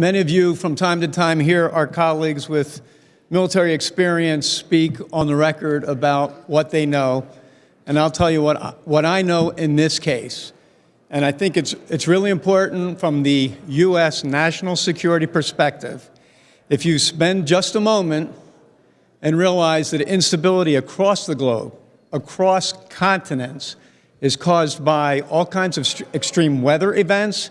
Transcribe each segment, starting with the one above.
many of you from time to time hear our colleagues with military experience speak on the record about what they know. And I'll tell you what, what I know in this case. And I think it's, it's really important from the U.S. national security perspective. If you spend just a moment and realize that instability across the globe, across continents, is caused by all kinds of extreme weather events.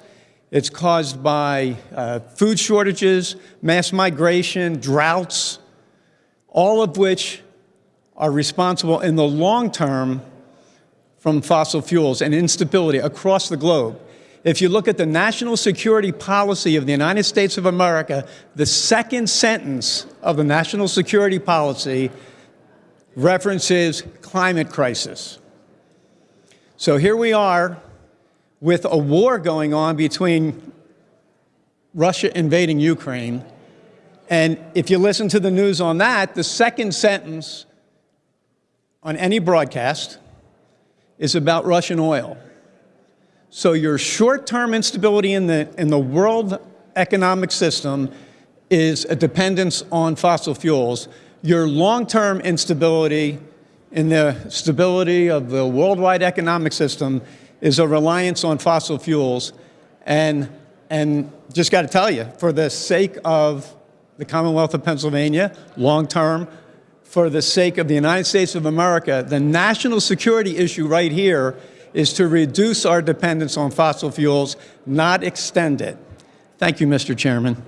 It's caused by uh, food shortages, mass migration, droughts, all of which are responsible in the long term from fossil fuels and instability across the globe. If you look at the national security policy of the United States of America, the second sentence of the national security policy references climate crisis. So here we are with a war going on between Russia invading Ukraine. And if you listen to the news on that, the second sentence on any broadcast is about Russian oil. So your short-term instability in the, in the world economic system is a dependence on fossil fuels. Your long-term instability in the stability of the worldwide economic system is a reliance on fossil fuels. And, and just got to tell you, for the sake of the Commonwealth of Pennsylvania, long term, for the sake of the United States of America, the national security issue right here is to reduce our dependence on fossil fuels, not extend it. Thank you, Mr. Chairman.